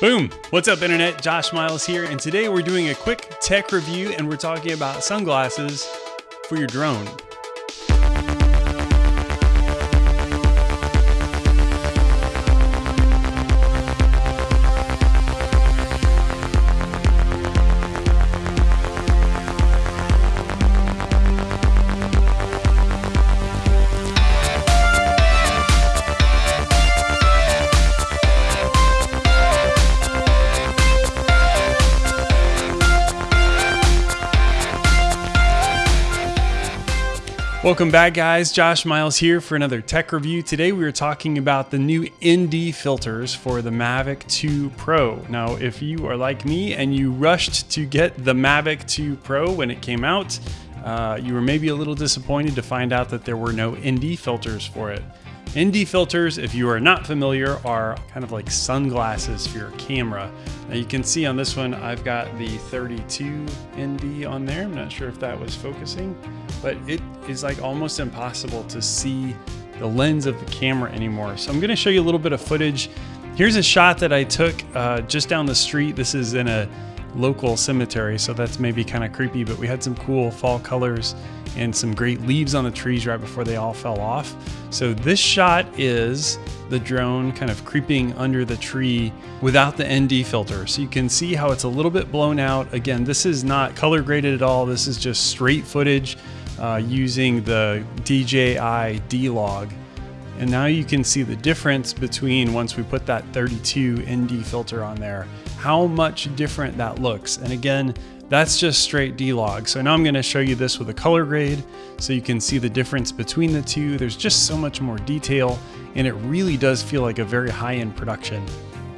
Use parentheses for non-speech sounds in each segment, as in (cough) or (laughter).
Boom! What's up, Internet? Josh Miles here, and today we're doing a quick tech review and we're talking about sunglasses for your drone. Welcome back guys, Josh Miles here for another tech review. Today we are talking about the new ND filters for the Mavic 2 Pro. Now if you are like me and you rushed to get the Mavic 2 Pro when it came out, uh, you were maybe a little disappointed to find out that there were no ND filters for it. ND filters, if you are not familiar, are kind of like sunglasses for your camera. Now you can see on this one, I've got the 32 ND on there. I'm not sure if that was focusing, but it is like almost impossible to see the lens of the camera anymore. So I'm gonna show you a little bit of footage. Here's a shot that I took uh, just down the street. This is in a local cemetery, so that's maybe kind of creepy, but we had some cool fall colors and some great leaves on the trees right before they all fell off. So this shot is the drone kind of creeping under the tree without the ND filter. So you can see how it's a little bit blown out. Again, this is not color graded at all. This is just straight footage uh, using the DJI D-Log. And now you can see the difference between once we put that 32 ND filter on there, how much different that looks. And again, that's just straight D-Log. So now I'm gonna show you this with a color grade so you can see the difference between the two. There's just so much more detail and it really does feel like a very high-end production.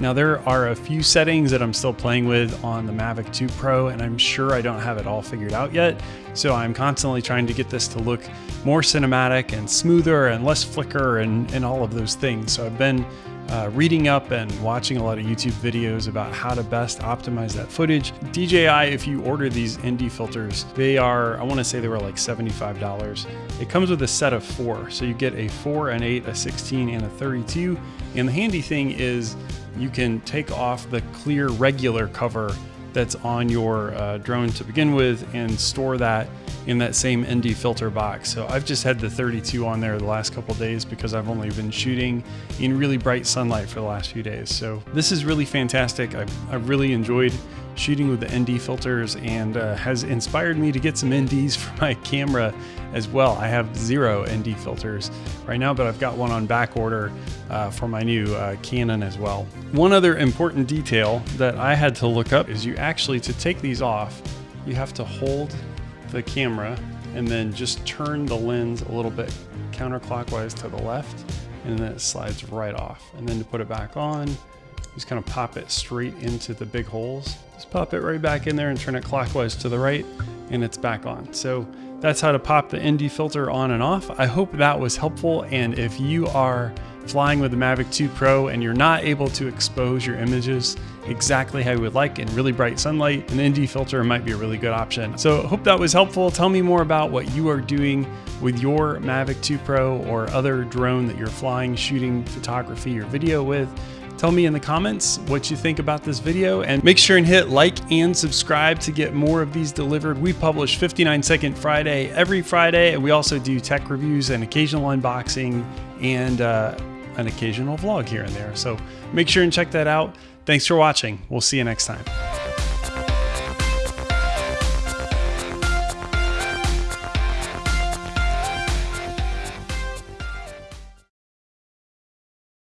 Now there are a few settings that I'm still playing with on the Mavic 2 Pro and I'm sure I don't have it all figured out yet. So I'm constantly trying to get this to look more cinematic and smoother and less flicker and, and all of those things. So I've been uh, reading up and watching a lot of YouTube videos about how to best optimize that footage. DJI, if you order these ND filters, they are, I wanna say they were like $75. It comes with a set of four. So you get a four, an eight, a 16, and a 32. And the handy thing is you can take off the clear regular cover that's on your uh, drone to begin with and store that in that same ND filter box. So I've just had the 32 on there the last couple days because I've only been shooting in really bright sunlight for the last few days. So this is really fantastic. I've, I've really enjoyed shooting with the ND filters and uh, has inspired me to get some NDs (laughs) for my camera as well. I have zero ND filters right now, but I've got one on back order uh, for my new uh, Canon as well. One other important detail that I had to look up is you actually, to take these off, you have to hold the camera and then just turn the lens a little bit counterclockwise to the left and then it slides right off. And then to put it back on, just kind of pop it straight into the big holes. Just pop it right back in there and turn it clockwise to the right and it's back on. So that's how to pop the ND filter on and off. I hope that was helpful. And if you are flying with the Mavic 2 Pro and you're not able to expose your images exactly how you would like in really bright sunlight, an ND filter might be a really good option. So hope that was helpful. Tell me more about what you are doing with your Mavic 2 Pro or other drone that you're flying, shooting photography or video with. Tell me in the comments what you think about this video and make sure and hit like and subscribe to get more of these delivered. We publish 59 Second Friday every Friday, and we also do tech reviews and occasional unboxing and uh, an occasional vlog here and there. So make sure and check that out. Thanks for watching. We'll see you next time.